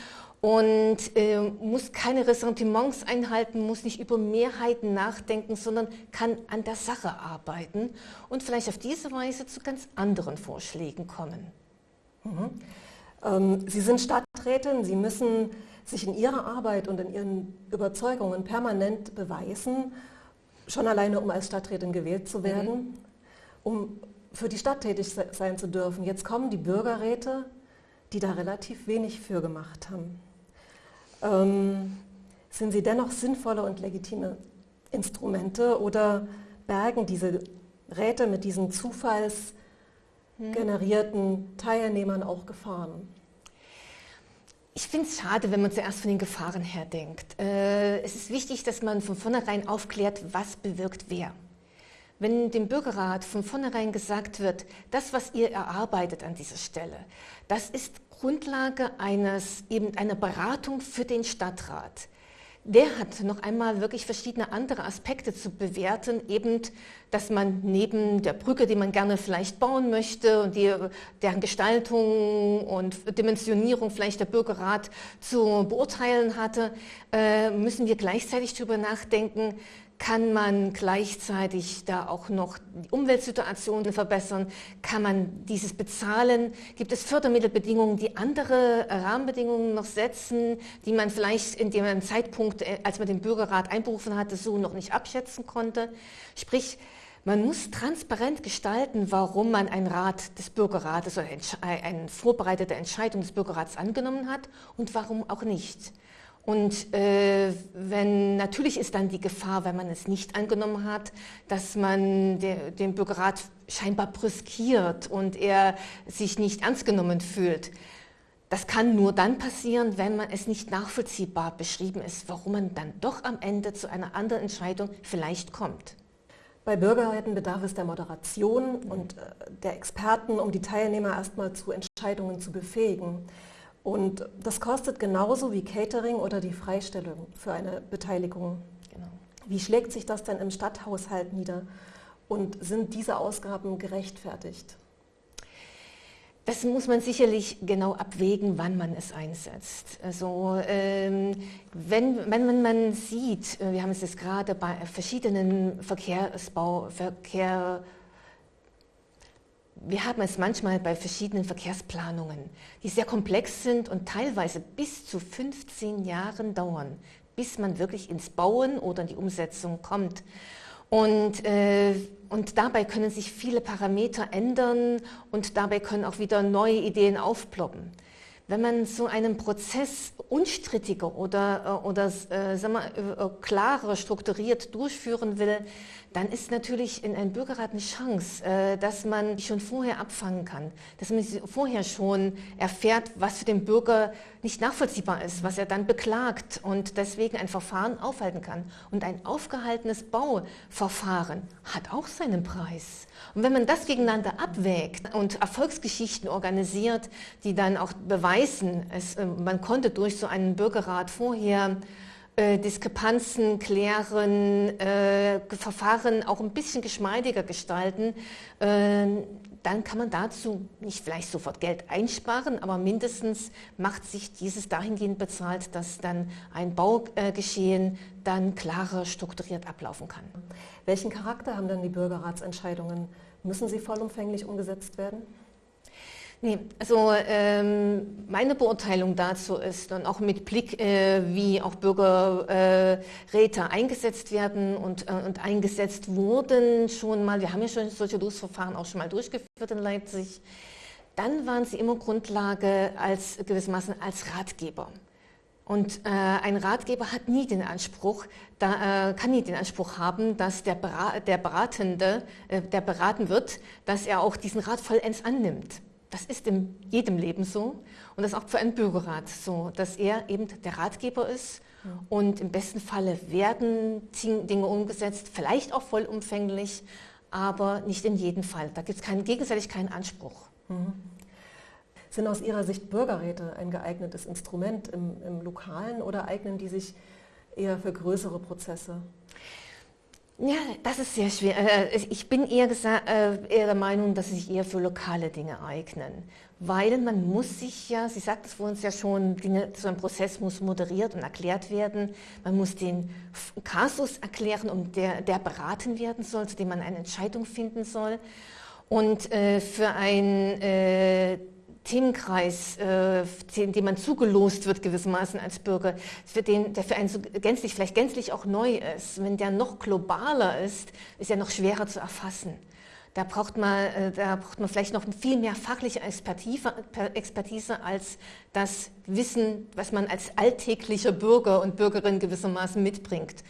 S5: und äh, muss keine Ressentiments einhalten, muss nicht über Mehrheiten nachdenken, sondern kann an der Sache arbeiten und vielleicht auf diese Weise zu ganz anderen Vorschlägen kommen.
S2: Mhm. Ähm, Sie sind Stadträtin, Sie müssen sich in Ihrer Arbeit und in Ihren Überzeugungen permanent beweisen, schon alleine um als Stadträtin gewählt zu werden, mhm. um für die Stadt tätig sein zu dürfen. Jetzt kommen die Bürgerräte, die da relativ wenig für gemacht haben ähm, sind sie dennoch sinnvolle und legitime Instrumente oder bergen diese Räte mit diesen zufallsgenerierten Teilnehmern auch Gefahren?
S5: Ich finde es schade, wenn man zuerst von den Gefahren her denkt. Äh, es ist wichtig, dass man von vornherein aufklärt, was bewirkt wer. Wenn dem Bürgerrat von vornherein gesagt wird, das, was ihr erarbeitet an dieser Stelle, das ist Grundlage eines, eben einer Beratung für den Stadtrat. Der hat noch einmal wirklich verschiedene andere Aspekte zu bewerten, eben, dass man neben der Brücke, die man gerne vielleicht bauen möchte und die, deren Gestaltung und Dimensionierung vielleicht der Bürgerrat zu beurteilen hatte, äh, müssen wir gleichzeitig darüber nachdenken, kann man gleichzeitig da auch noch die Umweltsituation verbessern? Kann man dieses bezahlen? Gibt es Fördermittelbedingungen, die andere Rahmenbedingungen noch setzen, die man vielleicht in dem Zeitpunkt, äh, als man den Bürgerrat einberufen hatte, so noch nicht abschätzen konnte? Sprich, man muss transparent gestalten, warum man ein Rat des Bürgerrates oder eine vorbereitete Entscheidung des Bürgerrats angenommen hat und warum auch nicht. Und äh, wenn, natürlich ist dann die Gefahr, wenn man es nicht angenommen hat, dass man de, den Bürgerrat scheinbar brüskiert und er sich nicht ernst genommen fühlt. Das kann nur dann passieren, wenn man es nicht nachvollziehbar beschrieben ist, warum man dann doch am Ende zu einer anderen Entscheidung vielleicht kommt.
S2: Bei Bürgerräten bedarf es der Moderation und äh, der Experten, um die Teilnehmer erstmal zu Entscheidungen zu befähigen. Und das kostet genauso wie Catering oder die Freistellung für eine Beteiligung. Genau. Wie schlägt sich das denn im Stadthaushalt nieder? Und sind diese Ausgaben gerechtfertigt?
S5: Das muss man sicherlich genau abwägen, wann man es einsetzt. Also ähm, wenn, wenn man sieht, äh, wir haben es jetzt gerade bei verschiedenen Verkehrsbau, Verkehr, wir haben es manchmal bei verschiedenen Verkehrsplanungen, die sehr komplex sind und teilweise bis zu 15 Jahren dauern, bis man wirklich ins Bauen oder in die Umsetzung kommt. Und, äh, Und dabei können sich viele Parameter ändern und dabei können auch wieder neue Ideen aufploppen. Wenn man so einen Prozess unstrittiger oder, äh, oder äh, sagen wir, äh, klarer strukturiert durchführen will, dann ist natürlich in einem Bürgerrat eine Chance, äh, dass man schon vorher abfangen kann, dass man vorher schon erfährt, was für den Bürger nicht nachvollziehbar ist, was er dann beklagt und deswegen ein Verfahren aufhalten kann. Und ein aufgehaltenes Bauverfahren hat auch seinen Preis. Und wenn man das gegeneinander abwägt und Erfolgsgeschichten organisiert, die dann auch beweisen, es, äh, man konnte durch so einen Bürgerrat vorher äh, Diskrepanzen klären, äh, Verfahren auch ein bisschen geschmeidiger gestalten, äh, dann kann man dazu nicht vielleicht sofort Geld einsparen, aber mindestens macht sich dieses dahingehend bezahlt, dass dann ein Baugeschehen dann klarer strukturiert ablaufen kann.
S2: Welchen Charakter haben dann die Bürgerratsentscheidungen? Müssen sie vollumfänglich umgesetzt werden?
S5: Nee, also ähm, meine Beurteilung dazu ist und auch mit Blick, äh, wie auch Bürgerräte äh, eingesetzt werden und, äh, und eingesetzt wurden schon mal, wir haben ja schon solche Losverfahren auch schon mal durchgeführt in Leipzig, dann waren sie immer Grundlage als gewissermaßen als Ratgeber. Und äh, ein Ratgeber hat nie den Anspruch, da, äh, kann nie den Anspruch haben, dass der, der Beratende, äh, der beraten wird, dass er auch diesen Rat vollends annimmt. Das ist in jedem Leben so und das ist auch für einen Bürgerrat so, dass er eben der Ratgeber ist und im besten Falle werden Dinge umgesetzt, vielleicht auch vollumfänglich, aber nicht in jedem Fall. Da gibt es keinen, gegenseitig keinen Anspruch. Mhm.
S2: Sind aus Ihrer Sicht Bürgerräte ein geeignetes Instrument im, im Lokalen oder eignen die sich eher für größere Prozesse?
S5: Ja, das ist sehr schwer. Äh, ich bin eher, äh, eher, der Meinung, dass sie sich eher für lokale Dinge eignen. Weil man muss sich ja, Sie sagten es vor uns ja schon, Dinge, so ein Prozess muss moderiert und erklärt werden. Man muss den Kasus erklären, um der, der beraten werden soll, zu dem man eine Entscheidung finden soll. Und äh, für ein äh, Themenkreis, äh, dem man zugelost wird gewissermaßen als Bürger, für den, der für einen so gänzlich, vielleicht gänzlich auch neu ist, wenn der noch globaler ist, ist er noch schwerer zu erfassen. Da braucht man, äh, da braucht man vielleicht noch viel mehr fachliche Expertise, Expertise als das Wissen, was man als alltäglicher Bürger und Bürgerin gewissermaßen mitbringt.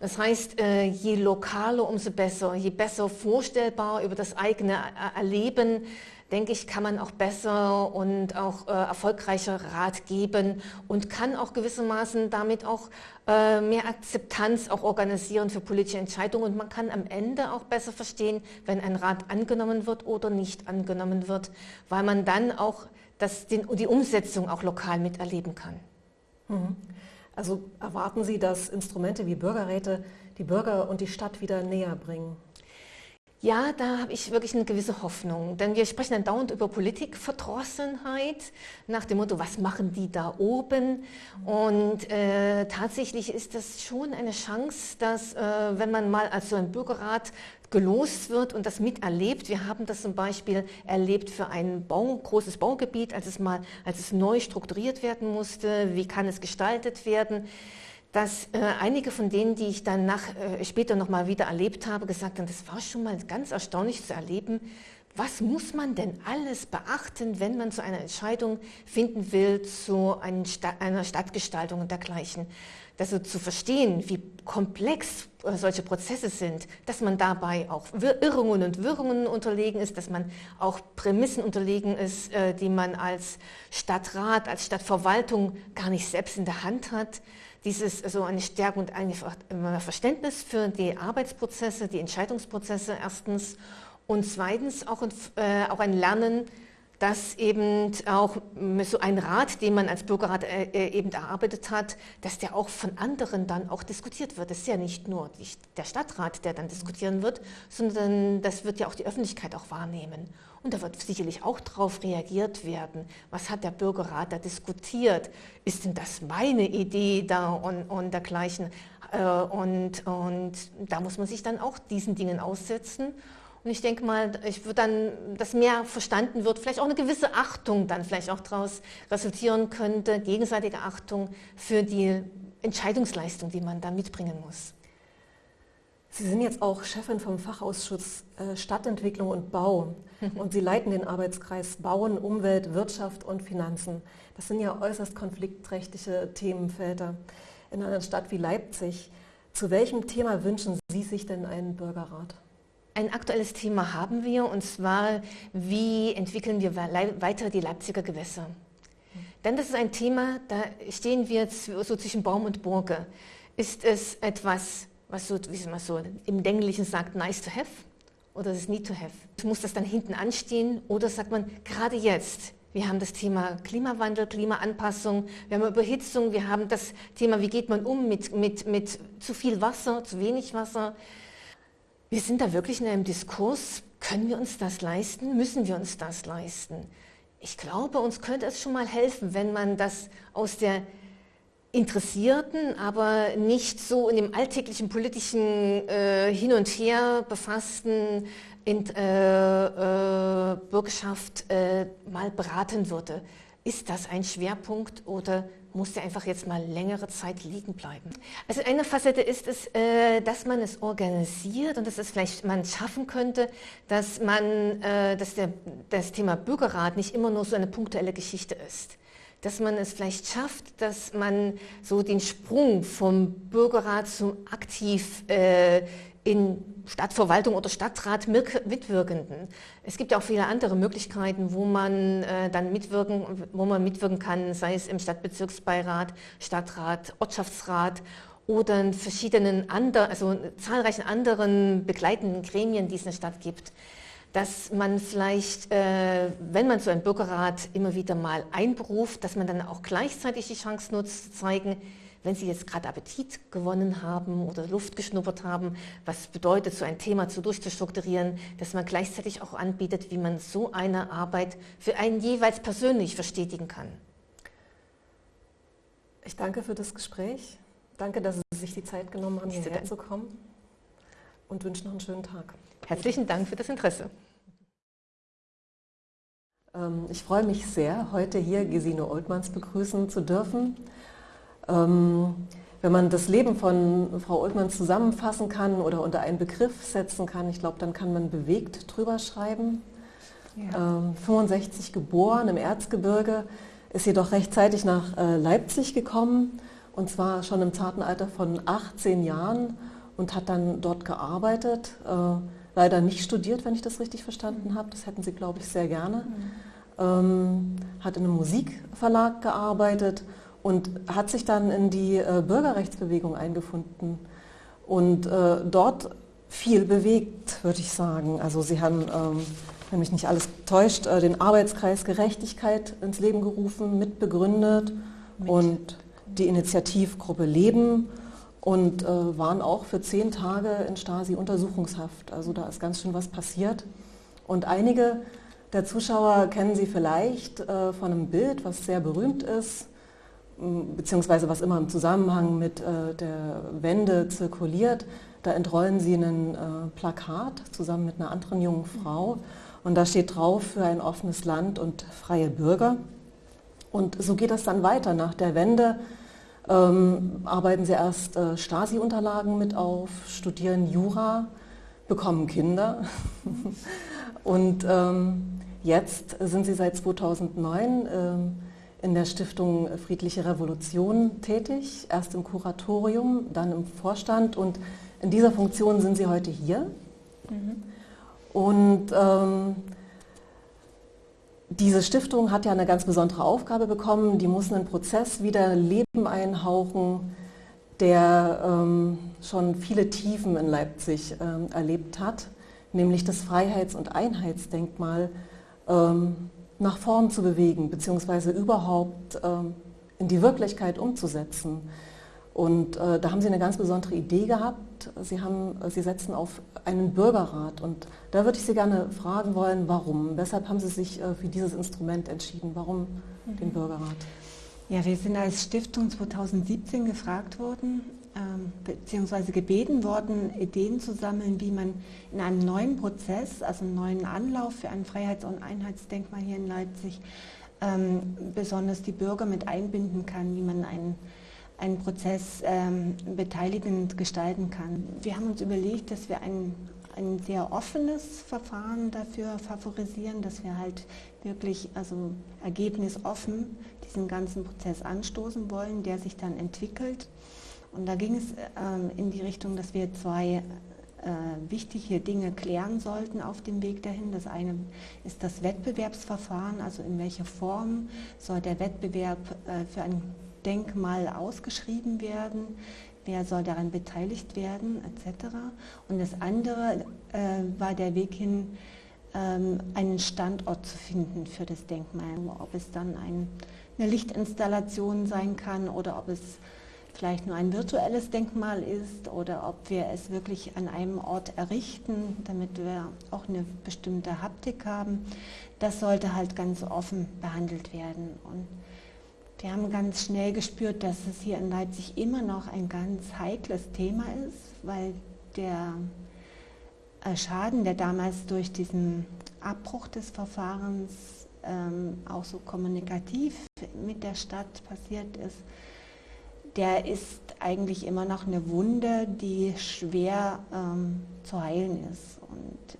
S5: Das heißt, äh, je lokaler, umso besser, je besser vorstellbar über das eigene Erleben, denke ich, kann man auch besser und auch äh, erfolgreicher Rat geben und kann auch gewissermaßen damit auch äh, mehr Akzeptanz auch organisieren für politische Entscheidungen. Und man kann am Ende auch besser verstehen, wenn ein Rat angenommen wird oder nicht angenommen wird, weil man dann auch das, den, die Umsetzung auch lokal miterleben kann.
S2: Mhm. Also erwarten Sie, dass Instrumente wie Bürgerräte die Bürger und die Stadt wieder näher bringen?
S5: Ja, da habe ich wirklich eine gewisse Hoffnung, denn wir sprechen dann dauernd über Politikverdrossenheit nach dem Motto, was machen die da oben? Und äh, tatsächlich ist das schon eine Chance, dass äh, wenn man mal als so ein Bürgerrat gelost wird und das miterlebt. Wir haben das zum Beispiel erlebt für ein Bau, großes Baugebiet, als es mal, als es neu strukturiert werden musste. Wie kann es gestaltet werden? Dass äh, einige von denen, die ich dann äh, später nochmal wieder erlebt habe, gesagt haben, das war schon mal ganz erstaunlich zu erleben, was muss man denn alles beachten, wenn man zu einer Entscheidung finden will, zu einer Stadtgestaltung und dergleichen. Also zu verstehen, wie komplex äh, solche Prozesse sind, dass man dabei auch Irrungen und Wirrungen unterlegen ist, dass man auch Prämissen unterlegen ist, äh, die man als Stadtrat, als Stadtverwaltung gar nicht selbst in der Hand hat dieses so eine Stärke und ein Verständnis für die Arbeitsprozesse, die Entscheidungsprozesse erstens. Und zweitens auch, äh, auch ein Lernen, dass eben auch so ein Rat, den man als Bürgerrat äh, äh, eben erarbeitet hat, dass der auch von anderen dann auch diskutiert wird. Das ist ja nicht nur der Stadtrat, der dann diskutieren wird, sondern das wird ja auch die Öffentlichkeit auch wahrnehmen. Und da wird sicherlich auch darauf reagiert werden. Was hat der Bürgerrat da diskutiert? Ist denn das meine Idee da und, und dergleichen? Äh, und, und da muss man sich dann auch diesen Dingen aussetzen. Und ich denke mal, ich würde dann, dass mehr verstanden wird, vielleicht auch eine gewisse Achtung dann vielleicht auch daraus resultieren könnte, gegenseitige Achtung für die Entscheidungsleistung, die man da mitbringen muss.
S2: Sie sind jetzt auch Chefin vom Fachausschuss äh, Stadtentwicklung und Bau *laughs* und Sie leiten den Arbeitskreis Bauen, Umwelt, Wirtschaft und Finanzen. Das sind ja äußerst konfliktträchtige Themenfelder in einer Stadt wie Leipzig. Zu welchem Thema wünschen Sie sich denn einen Bürgerrat?
S5: Ein aktuelles Thema haben wir und zwar, wie entwickeln wir weiter die Leipziger Gewässer? Denn das ist ein Thema, da stehen wir so zwischen Baum und Burge. Ist es etwas, was so, wie man so im Englischen sagt, nice to have oder ist es need to have? Muss das dann hinten anstehen oder sagt man, gerade jetzt, wir haben das Thema Klimawandel, Klimaanpassung, wir haben Überhitzung, wir haben das Thema, wie geht man um mit, mit, mit zu viel Wasser, zu wenig Wasser. Wir sind da wirklich in einem Diskurs, können wir uns das leisten, müssen wir uns das leisten? Ich glaube, uns könnte es schon mal helfen, wenn man das aus der interessierten, aber nicht so in dem alltäglichen politischen äh, Hin und Her befassten in, äh, äh, Bürgerschaft äh, mal beraten würde. Ist das ein Schwerpunkt oder muss der einfach jetzt mal längere Zeit liegen bleiben. Also eine Facette ist es, äh, dass man es organisiert und dass es vielleicht man schaffen könnte, dass man, äh, dass der, das Thema Bürgerrat nicht immer nur so eine punktuelle Geschichte ist. Dass man es vielleicht schafft, dass man so den Sprung vom Bürgerrat zum aktiv äh, in Stadtverwaltung oder Stadtrat mitwirkenden. Es gibt ja auch viele andere Möglichkeiten, wo man äh, dann mitwirken, wo man mitwirken kann, sei es im Stadtbezirksbeirat, Stadtrat, Ortschaftsrat oder in verschiedenen anderen, also zahlreichen anderen begleitenden Gremien, die es in der Stadt gibt dass man vielleicht, äh, wenn man so einen Bürgerrat immer wieder mal einberuft, dass man dann auch gleichzeitig die Chance nutzt, zu zeigen, wenn Sie jetzt gerade Appetit gewonnen haben oder Luft geschnuppert haben, was bedeutet, so ein Thema zu durchzustrukturieren, dass man gleichzeitig auch anbietet, wie man so eine Arbeit für einen jeweils persönlich verstetigen kann.
S2: Ich danke für das Gespräch. Danke, dass Sie sich die Zeit genommen haben, hierher zu kommen und wünsche noch einen schönen Tag.
S5: Herzlichen Dank für das Interesse.
S2: Ähm, ich freue mich sehr, heute hier Gesine Oltmanns begrüßen zu dürfen. Ähm, wenn man das Leben von Frau Oltmann zusammenfassen kann oder unter einen Begriff setzen kann, ich glaube, dann kann man bewegt drüber schreiben. Ja. 65 ähm, geboren im Erzgebirge, ist jedoch rechtzeitig nach äh, Leipzig gekommen und zwar schon im zarten Alter von 18 Jahren und hat dann dort gearbeitet. Äh, leider nicht studiert, wenn ich das richtig verstanden habe. Das hätten Sie, glaube ich, sehr gerne. Mhm. Ähm, hat in einem Musikverlag gearbeitet und hat sich dann in die äh, Bürgerrechtsbewegung eingefunden und äh, dort viel bewegt, würde ich sagen. Also sie haben, ähm, wenn mich nicht alles täuscht, äh, den Arbeitskreis Gerechtigkeit ins Leben gerufen, mitbegründet mit. und die Initiativgruppe Leben und waren auch für zehn Tage in Stasi-Untersuchungshaft. Also da ist ganz schön was passiert. Und einige der Zuschauer kennen Sie vielleicht von einem Bild, was sehr berühmt ist beziehungsweise was immer im Zusammenhang mit äh, der Wende zirkuliert. Da entrollen sie ein äh, Plakat zusammen mit einer anderen jungen Frau und da steht drauf für ein offenes Land und freie Bürger. Und so geht das dann weiter. Nach der Wende ähm, arbeiten sie erst äh, Stasi-Unterlagen mit auf, studieren Jura, bekommen Kinder *laughs* und ähm, jetzt sind sie seit 2009 ähm, in der Stiftung Friedliche Revolution tätig, erst im Kuratorium, dann im Vorstand und in dieser Funktion sind Sie heute hier. Mhm. Und ähm, diese Stiftung hat ja eine ganz besondere Aufgabe bekommen, die muss einen Prozess wieder Leben einhauchen, der ähm, schon viele Tiefen in Leipzig ähm, erlebt hat, nämlich das Freiheits- und Einheitsdenkmal ähm, nach vorn zu bewegen, beziehungsweise überhaupt ähm, in die Wirklichkeit umzusetzen. Und äh, da haben Sie eine ganz besondere Idee gehabt. Sie, haben, Sie setzen auf einen Bürgerrat. Und da würde ich Sie gerne fragen wollen, warum? Weshalb haben Sie sich äh, für dieses Instrument entschieden? Warum mhm. den Bürgerrat?
S6: Ja, wir sind als Stiftung 2017 gefragt worden, beziehungsweise gebeten worden, Ideen zu sammeln, wie man in einem neuen Prozess, also einen neuen Anlauf für ein Freiheits- und Einheitsdenkmal hier in Leipzig, ähm, besonders die Bürger mit einbinden kann, wie man ein, einen Prozess ähm, beteiligend gestalten kann. Wir haben uns überlegt, dass wir ein, ein sehr offenes Verfahren dafür favorisieren, dass wir halt wirklich also ergebnisoffen diesen ganzen Prozess anstoßen wollen, der sich dann entwickelt. Und da ging es ähm, in die Richtung, dass wir zwei äh, wichtige Dinge klären sollten auf dem Weg dahin. Das eine ist das Wettbewerbsverfahren, also in welcher Form soll der Wettbewerb äh, für ein Denkmal ausgeschrieben werden, wer soll daran beteiligt werden, etc. Und das andere äh, war der Weg hin, ähm, einen Standort zu finden für das Denkmal. Ob es dann ein, eine Lichtinstallation sein kann oder ob es vielleicht nur ein virtuelles Denkmal ist oder ob wir es wirklich an einem Ort errichten, damit wir auch eine bestimmte Haptik haben. Das sollte halt ganz offen behandelt werden. Und wir haben ganz schnell gespürt, dass es hier in Leipzig immer noch ein ganz heikles Thema ist, weil der äh, Schaden, der damals durch diesen Abbruch des Verfahrens ähm, auch so kommunikativ mit der Stadt passiert ist, der ist eigentlich immer noch eine Wunde, die schwer ähm, zu heilen ist. Und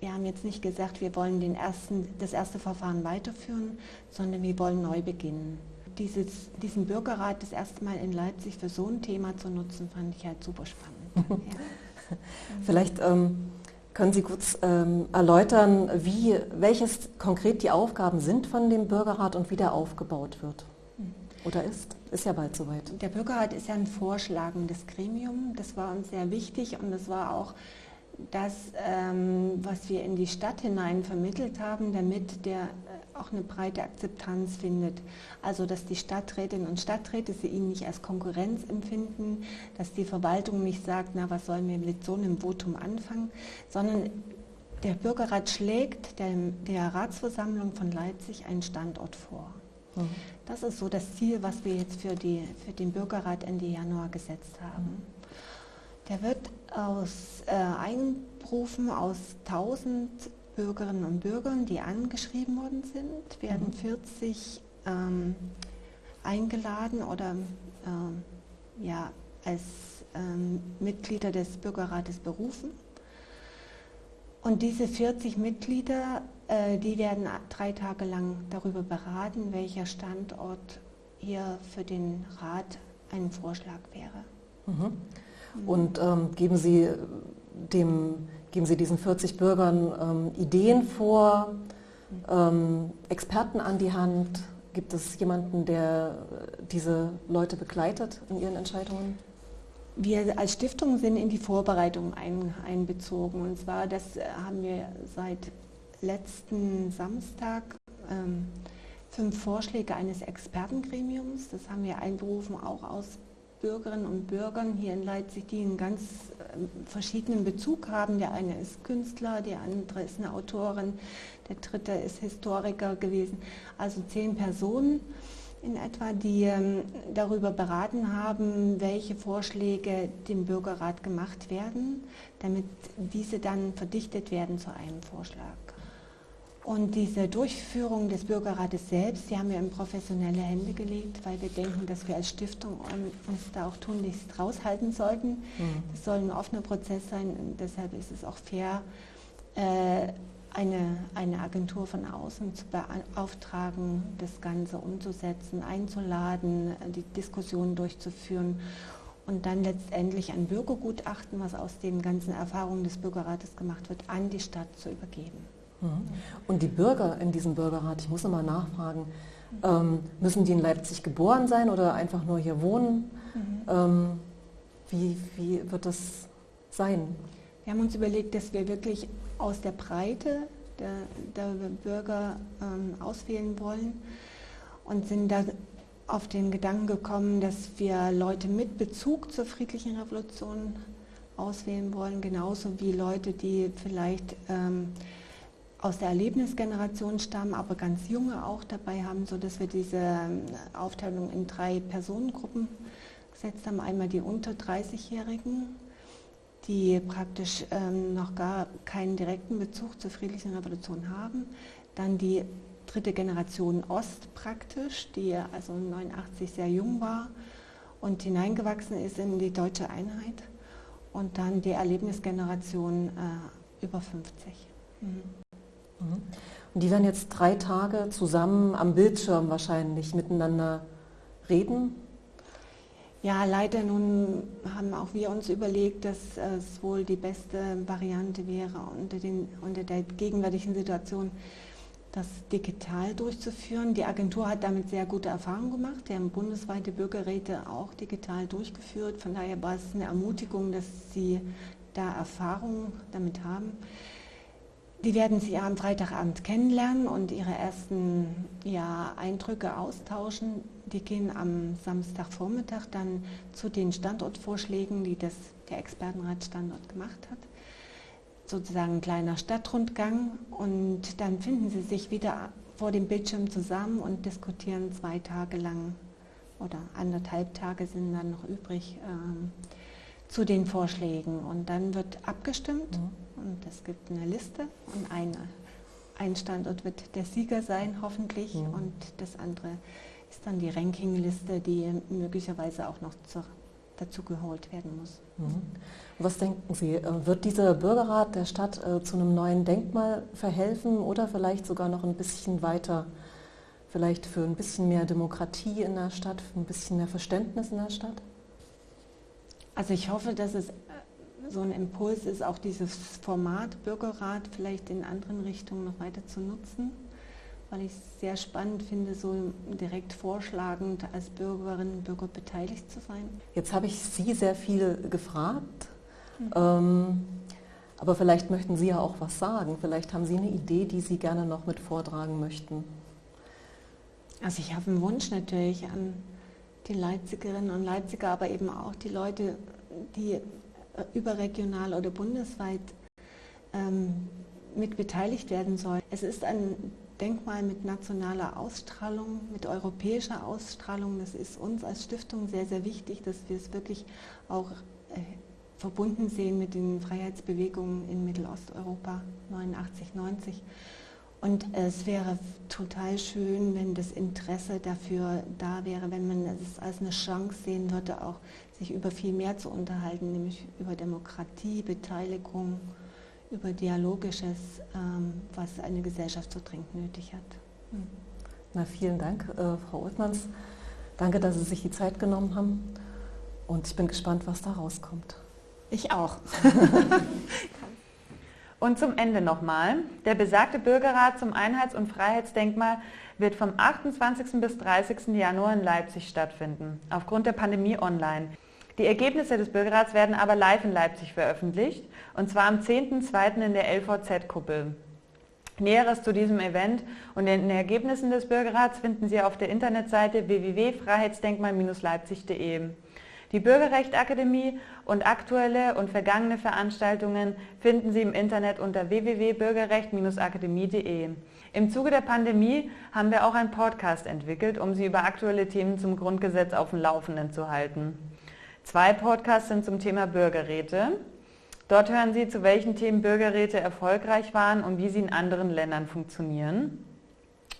S6: wir haben jetzt nicht gesagt, wir wollen den ersten, das erste Verfahren weiterführen, sondern wir wollen neu beginnen. Dieses, diesen Bürgerrat das erste Mal in Leipzig für so ein Thema zu nutzen, fand ich halt super spannend. *laughs*
S2: ja. Vielleicht ähm, können Sie kurz ähm, erläutern, wie, welches konkret die Aufgaben sind von dem Bürgerrat und wie der aufgebaut wird? Oder ist? Ist ja bald soweit.
S6: Der Bürgerrat ist ja ein vorschlagendes Gremium. Das war uns sehr wichtig und das war auch das, ähm, was wir in die Stadt hinein vermittelt haben, damit der äh, auch eine breite Akzeptanz findet. Also dass die Stadträtinnen und Stadträte sie ihn nicht als Konkurrenz empfinden, dass die Verwaltung nicht sagt, na was sollen wir mit so einem Votum anfangen, sondern der Bürgerrat schlägt der, der Ratsversammlung von Leipzig einen Standort vor. Mhm. Das ist so das Ziel, was wir jetzt für, die, für den Bürgerrat Ende Januar gesetzt haben. Der wird aus äh, einberufen aus 1000 Bürgerinnen und Bürgern, die angeschrieben worden sind, werden 40 mhm. ähm, eingeladen oder äh, ja, als ähm, Mitglieder des Bürgerrates berufen. Und diese 40 Mitglieder die werden drei Tage lang darüber beraten, welcher Standort hier für den Rat ein Vorschlag wäre.
S2: Mhm. Und ähm, geben, Sie dem, geben Sie diesen 40 Bürgern ähm, Ideen vor, ähm, Experten an die Hand? Gibt es jemanden, der diese Leute begleitet in ihren Entscheidungen?
S6: Wir als Stiftung sind in die Vorbereitung ein, einbezogen. Und zwar, das haben wir seit letzten Samstag ähm, fünf Vorschläge eines Expertengremiums. Das haben wir einberufen, auch aus Bürgerinnen und Bürgern hier in Leipzig, die einen ganz äh, verschiedenen Bezug haben. Der eine ist Künstler, der andere ist eine Autorin, der dritte ist Historiker gewesen. Also zehn Personen in etwa, die ähm, darüber beraten haben, welche Vorschläge dem Bürgerrat gemacht werden, damit diese dann verdichtet werden zu einem Vorschlag. Und diese Durchführung des Bürgerrates selbst, die haben wir in professionelle Hände gelegt, weil wir denken, dass wir als Stiftung uns da auch tunlichst raushalten sollten. Mhm. Das soll ein offener Prozess sein und deshalb ist es auch fair, äh, eine, eine Agentur von außen zu beauftragen, das Ganze umzusetzen, einzuladen, die Diskussionen durchzuführen und dann letztendlich ein Bürgergutachten, was aus den ganzen Erfahrungen des Bürgerrates gemacht wird, an die Stadt zu übergeben.
S2: Mhm. Und die Bürger in diesem Bürgerrat, ich muss nochmal nachfragen, ähm, müssen die in Leipzig geboren sein oder einfach nur hier wohnen? Mhm. Ähm, wie, wie wird das sein?
S6: Wir haben uns überlegt, dass wir wirklich aus der Breite der, der Bürger ähm, auswählen wollen und sind da auf den Gedanken gekommen, dass wir Leute mit Bezug zur friedlichen Revolution auswählen wollen, genauso wie Leute, die vielleicht ähm, aus der Erlebnisgeneration stammen, aber ganz junge auch dabei haben, sodass wir diese ähm, Aufteilung in drei Personengruppen gesetzt haben. Einmal die unter 30-Jährigen, die praktisch ähm, noch gar keinen direkten Bezug zur friedlichen Revolution haben. Dann die dritte Generation Ost praktisch, die also 89 sehr jung war und hineingewachsen ist in die deutsche Einheit und dann die Erlebnisgeneration äh, über 50. Mhm.
S2: Mhm. Und die werden jetzt drei Tage zusammen am Bildschirm wahrscheinlich miteinander reden?
S6: Ja, leider nun haben auch wir uns überlegt, dass es wohl die beste Variante wäre, unter, den, unter der gegenwärtigen Situation das digital durchzuführen. Die Agentur hat damit sehr gute Erfahrungen gemacht. Wir haben bundesweite Bürgerräte auch digital durchgeführt. Von daher war es eine Ermutigung, dass sie da Erfahrungen damit haben. Die werden Sie am Freitagabend kennenlernen und Ihre ersten ja, Eindrücke austauschen. Die gehen am Samstagvormittag dann zu den Standortvorschlägen, die das, der Expertenrat Standort gemacht hat. Sozusagen ein kleiner Stadtrundgang und dann finden Sie sich wieder vor dem Bildschirm zusammen und diskutieren zwei Tage lang oder anderthalb Tage sind dann noch übrig ähm, zu den Vorschlägen und dann wird abgestimmt. Mhm und es gibt eine Liste und eine, ein Standort wird der Sieger sein, hoffentlich, mhm. und das andere ist dann die Rankingliste, die möglicherweise auch noch zur, dazu geholt werden muss.
S2: Mhm. Was denken Sie, äh, wird dieser Bürgerrat der Stadt äh, zu einem neuen Denkmal verhelfen oder vielleicht sogar noch ein bisschen weiter, vielleicht für ein bisschen mehr Demokratie in der Stadt, für ein bisschen mehr Verständnis in der Stadt?
S6: Also ich hoffe, dass es so ein Impuls ist, auch dieses Format Bürgerrat vielleicht in anderen Richtungen noch weiter zu nutzen, weil ich es sehr spannend finde, so direkt vorschlagend als Bürgerinnen und Bürger beteiligt zu sein.
S2: Jetzt habe ich Sie sehr viel gefragt, mhm. ähm, aber vielleicht möchten Sie ja auch was sagen. Vielleicht haben Sie eine Idee, die Sie gerne noch mit vortragen möchten.
S6: Also ich habe einen Wunsch natürlich an die Leipzigerinnen und Leipziger, aber eben auch die Leute, die äh, überregional oder bundesweit ähm, mit beteiligt werden soll. Es ist ein Denkmal mit nationaler Ausstrahlung, mit europäischer Ausstrahlung. Das ist uns als Stiftung sehr, sehr wichtig, dass wir es wirklich auch äh, verbunden sehen mit den Freiheitsbewegungen in Mittelosteuropa 89, 90. Und es wäre total schön, wenn das Interesse dafür da wäre, wenn man es als eine Chance sehen würde, auch sich über viel mehr zu unterhalten, nämlich über Demokratie, Beteiligung, über Dialogisches, ähm, was eine Gesellschaft so dringend nötig hat. Hm.
S2: Na, vielen Dank, äh, Frau Othmans. Danke, dass Sie sich die Zeit genommen haben. Und ich bin gespannt, was da rauskommt.
S6: Ich auch. *laughs*
S1: Und zum Ende nochmal. Der besagte Bürgerrat zum Einheits- und Freiheitsdenkmal wird vom 28. bis 30. Januar in Leipzig stattfinden, aufgrund der Pandemie online. Die Ergebnisse des Bürgerrats werden aber live in Leipzig veröffentlicht, und zwar am 10.02. in der LVZ-Kuppel. Näheres zu diesem Event und den Ergebnissen des Bürgerrats finden Sie auf der Internetseite www.freiheitsdenkmal-leipzig.de. Die Bürgerrechtsakademie und aktuelle und vergangene Veranstaltungen finden Sie im Internet unter www.bürgerrecht-akademie.de. Im Zuge der Pandemie haben wir auch einen Podcast entwickelt, um Sie über aktuelle Themen zum Grundgesetz auf dem Laufenden zu halten. Zwei Podcasts sind zum Thema Bürgerräte. Dort hören Sie, zu welchen Themen Bürgerräte erfolgreich waren und wie sie in anderen Ländern funktionieren.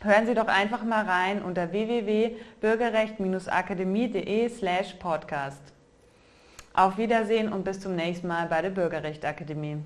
S1: Hören Sie doch einfach mal rein unter www.bürgerrecht-akademie.de slash podcast. Auf Wiedersehen und bis zum nächsten Mal bei der Bürgerrechtsakademie.